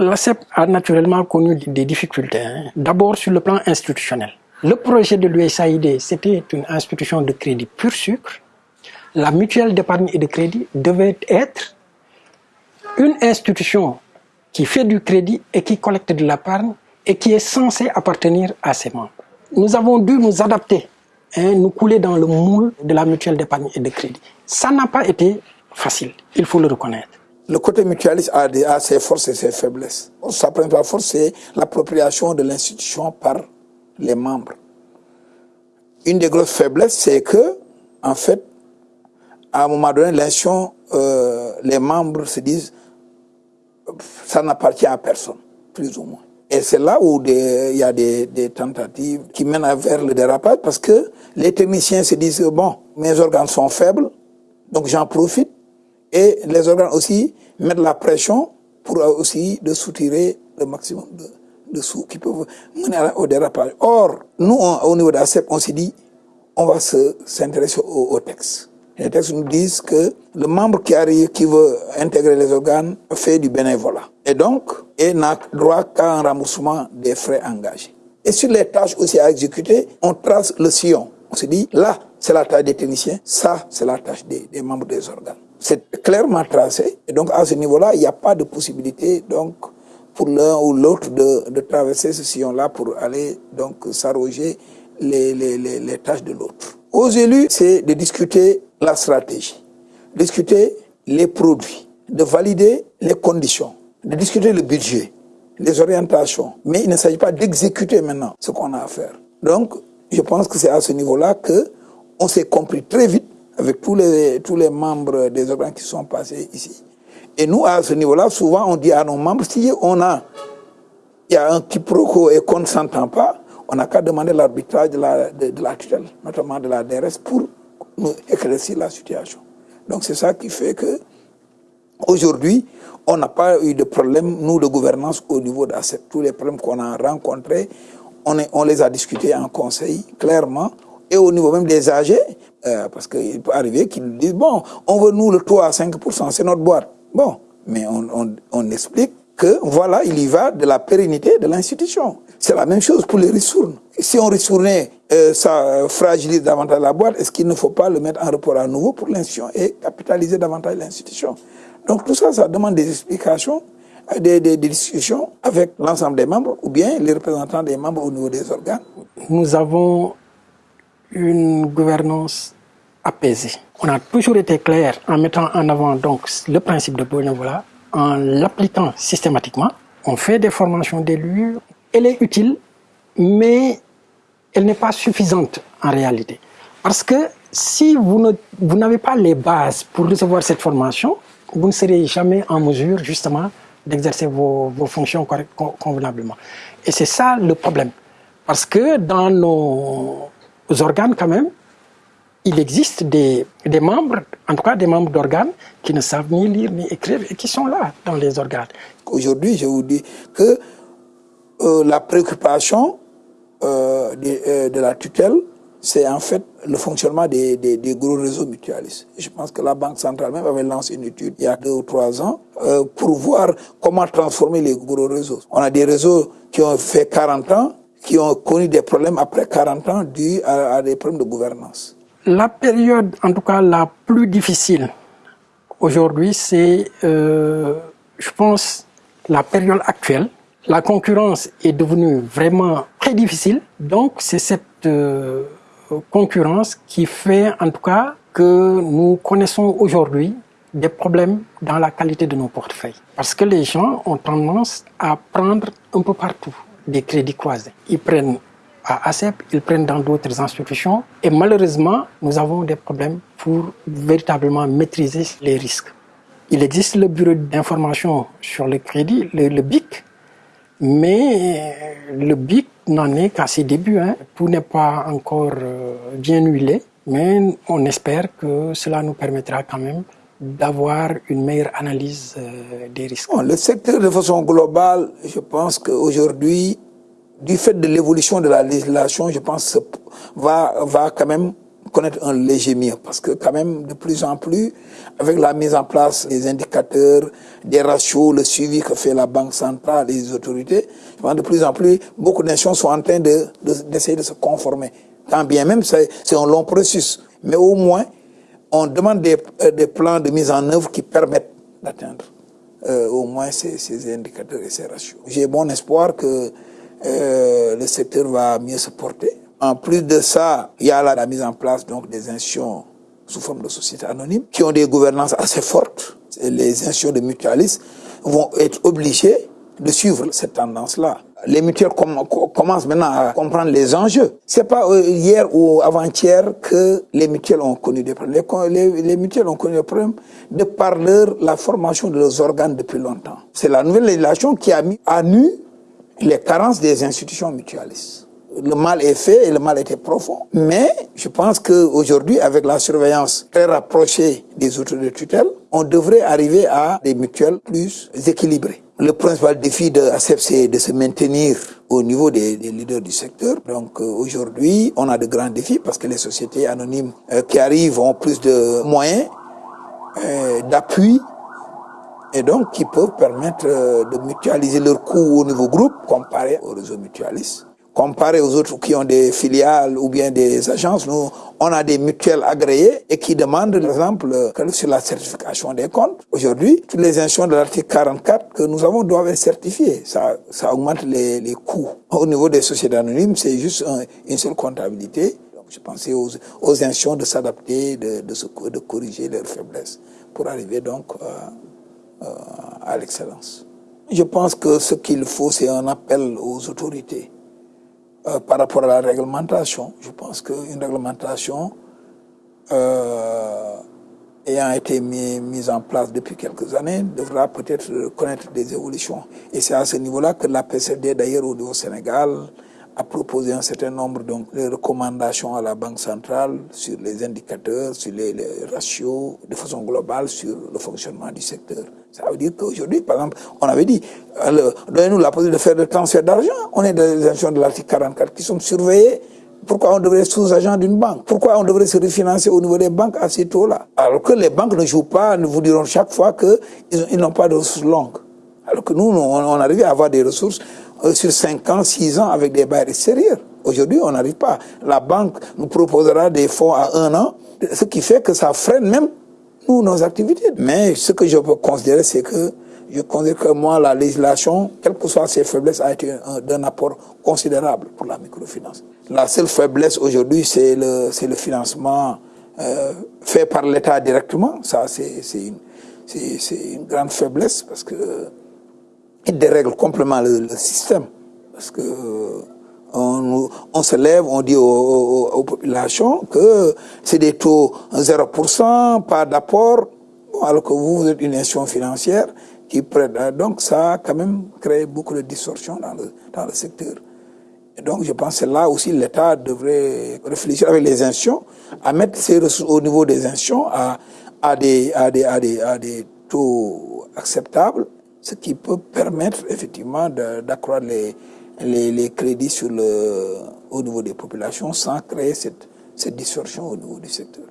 L'ACEP a naturellement connu des difficultés, hein. d'abord sur le plan institutionnel. Le projet de l'USAID, c'était une institution de crédit pur sucre. La mutuelle d'épargne et de crédit devait être une institution qui fait du crédit et qui collecte de l'épargne et qui est censée appartenir à ses membres. Nous avons dû nous adapter, hein, nous couler dans le moule de la mutuelle d'épargne et de crédit. Ça n'a pas été facile, il faut le reconnaître. Le côté mutualiste a, ses forces et ses faiblesses. Sa principale force, c'est l'appropriation de l'institution par les membres. Une des grosses faiblesses, c'est que, en fait, à un moment donné, l'institution, euh, les membres se disent ça n'appartient à personne, plus ou moins. Et c'est là où il y a des, des, tentatives qui mènent vers le dérapage parce que les techniciens se disent, bon, mes organes sont faibles, donc j'en profite. Et les organes aussi mettent la pression pour aussi de soutirer le maximum de, de sous qui peuvent mener au dérapage. Or, nous, au niveau d'ACEP, on s'est dit, on va s'intéresser au, au texte. Les textes nous disent que le membre qui arrive, qui veut intégrer les organes, fait du bénévolat. Et donc, il n'a droit qu'à un remboursement des frais engagés. Et sur les tâches aussi à exécuter, on trace le sillon. On se dit, là, c'est la tâche des techniciens, ça, c'est la tâche des, membres des organes. C'est clairement tracé. Et donc, à ce niveau-là, il n'y a pas de possibilité, donc, pour l'un ou l'autre de, traverser ce sillon-là pour aller, donc, s'arroger les, les tâches de l'autre. Aux élus, c'est de discuter la stratégie, discuter les produits, de valider les conditions, de discuter le budget, les orientations. Mais il ne s'agit pas d'exécuter maintenant ce qu'on a à faire. Donc, je pense que c'est à ce niveau-là que on s'est compris très vite avec tous les, tous les membres des organes qui sont passés ici. Et nous, à ce niveau-là, souvent, on dit à nos membres, si on a, il y a un quiproquo et qu'on ne s'entend pas, on n'a qu'à demander l'arbitrage de la, notamment de la DRS, pour nous éclaircir la situation. Donc c'est ça qui fait que aujourd'hui, on n'a pas eu de problème, nous, de gouvernance au niveau d'ACEP. Tous les problèmes qu'on a rencontrés, on, les a discutés en conseil, clairement, et au niveau même des âgés, euh, parce qu'il peut arriver qu'ils disent, bon, on veut nous le taux à 5%, c'est notre boîte. Bon, mais on, explique que voilà, il y va de la pérennité de l'institution. C'est la même chose pour les ristournes. Si on ristournait, euh, ça fragilise davantage la boîte, est-ce qu'il ne faut pas le mettre en report à nouveau pour l'institution et capitaliser davantage l'institution? Donc tout ça, ça demande des explications, des, des discussions avec l'ensemble des membres ou bien les représentants des membres au niveau des organes. Nous avons une gouvernance apaisée. On a toujours été clair en mettant en avant donc le principe de bénévolat, en l'appliquant systématiquement. On fait des formations d'élus, elle est utile, mais elle n'est pas suffisante en réalité. Parce que si vous n'avez pas les bases pour recevoir cette formation, vous ne serez jamais en mesure justement d'exercer vos, vos, fonctions convenablement. Et c'est ça le problème. Parce que dans nos organes quand même, il existe des, membres, en tout cas des membres d'organes, qui ne savent ni lire ni écrire et qui sont là dans les organes. Aujourd'hui, je vous dis que euh, la préoccupation euh, de, euh, de, la tutelle, c'est en fait le fonctionnement des, des, gros réseaux mutualistes. Je pense que la Banque centrale même avait lancé une étude il y a deux ou trois ans pour voir comment transformer les gros réseaux. On a des réseaux qui ont fait 40 ans, qui ont connu des problèmes après 40 ans dus à, des problèmes de gouvernance. La période, en tout cas la plus difficile aujourd'hui, c'est, euh, je pense, la période actuelle. La concurrence est devenue vraiment très difficile. Donc, c'est cette euh, concurrence qui fait, en tout cas, que nous connaissons aujourd'hui des problèmes dans la qualité de nos portefeuilles. Parce que les gens ont tendance à prendre un peu partout des crédits croisés. Ils prennent à ACEP, ils prennent dans d'autres institutions. Et malheureusement, nous avons des problèmes pour véritablement maîtriser les risques. Il existe le bureau d'information sur le crédit, le, le, BIC, mais le BIC n'en est qu'à ses débuts. Hein. Tout n'est pas encore euh, bien huilé, mais on espère que cela nous permettra quand même d'avoir une meilleure analyse euh, des risques. Bon, le secteur de façon globale, je pense qu'aujourd'hui, du fait de l'évolution de la législation, je pense va va quand même connaître un léger mieux parce que quand même de plus en plus, avec la mise en place des indicateurs, des ratios, le suivi que fait la Banque centrale les autorités, de plus en plus, beaucoup de nations sont en train d'essayer de, de se conformer. Quand bien même, c'est un long processus. Mais au moins, on demande des, euh, des, plans de mise en œuvre qui permettent d'atteindre euh, au moins ces, indicateurs et ces ratios. J'ai bon espoir que euh, le secteur va mieux se porter. En plus de ça, il y a la, mise en place donc des institutions sous forme de sociétés anonymes qui ont des gouvernances assez fortes. Les institutions de mutualistes vont être obligées de suivre cette tendance-là. Les mutuelles com commencent maintenant à comprendre les enjeux. C'est pas euh, hier ou avant-hier que les mutuelles ont connu des problèmes. Les, mutuelles ont connu des problèmes de par leur, la formation de leurs organes depuis longtemps. C'est la nouvelle législation qui a mis à nu les carences des institutions mutualistes. Le mal est fait et le mal était profond. Mais je pense qu'aujourd'hui, avec la surveillance très rapprochée des autorités de tutelle, on devrait arriver à des mutuelles plus équilibrées. Le principal défi de ACEP, c'est de se maintenir au niveau des, leaders du secteur. Donc euh, aujourd'hui, on a de grands défis parce que les sociétés anonymes euh, qui arrivent ont plus de moyens, euh, d'appui, et donc qui peuvent permettre de mutualiser leurs coûts au niveau groupe comparé au réseau mutualiste comparé aux autres qui ont des filiales ou bien des agences, nous, on a des mutuelles agréées et qui demandent, par exemple, sur la certification des comptes. Aujourd'hui, toutes les institutions de l'article 44 que nous avons doivent être certifiées. Ça, ça augmente les, les coûts. Au niveau des sociétés anonymes, c'est juste un, une seule comptabilité. Donc, je pensais aux, aux institutions de s'adapter, de, de, de corriger leurs faiblesses pour arriver donc euh, euh, à l'excellence. Je pense que ce qu'il faut, c'est un appel aux autorités euh, par rapport à la réglementation. Je pense qu'une réglementation euh, ayant été mis, mise en place depuis quelques années devra peut-être connaître des évolutions. Et c'est à ce niveau-là que la PCD, d'ailleurs au Sénégal, a proposé un certain nombre donc, de recommandations à la Banque centrale sur les indicateurs, sur les, ratios, de façon globale sur le fonctionnement du secteur. Ça veut dire qu'aujourd'hui, par exemple, on avait dit, donnez-nous la possibilité de faire des transferts d'argent. On est dans les institutions de l'article 44 qui sont surveillées. Pourquoi on devrait être sous-agent d'une banque? Pourquoi on devrait se refinancer au niveau des banques à ces taux-là? Alors que les banques ne jouent pas, nous vous diront chaque fois qu'ils n'ont pas de ressources longues. Alors que nous, on, arrive à avoir des ressources sur 5 ans, 6 ans avec des bails extérieurs. Aujourd'hui, on n'arrive pas. La banque nous proposera des fonds à un an, ce qui fait que ça freine même nous, nos activités. Mais ce que je peux considérer, c'est que je considère que moi, la législation, quelles que soient ses faiblesses, a été d'un apport considérable pour la microfinance. La seule faiblesse aujourd'hui, c'est le, le financement euh, fait par l'État directement. Ça, c'est une, une grande faiblesse parce que il dérègle complètement le, le système. Parce que on, on, se lève, on dit aux, aux, aux populations que c'est des taux 0%, pas d'apport, alors que vous, vous êtes une institution financière qui prête. Donc ça a quand même créé beaucoup de distorsions dans le, dans le secteur. Donc je pense que là aussi l'État devrait réfléchir avec les institutions à mettre ses ressources au niveau des institutions à, à, des, à, des, à des taux acceptables, ce qui peut permettre effectivement d'accroître les crédits sur le, au niveau des populations sans créer cette, cette distorsion au niveau du secteur.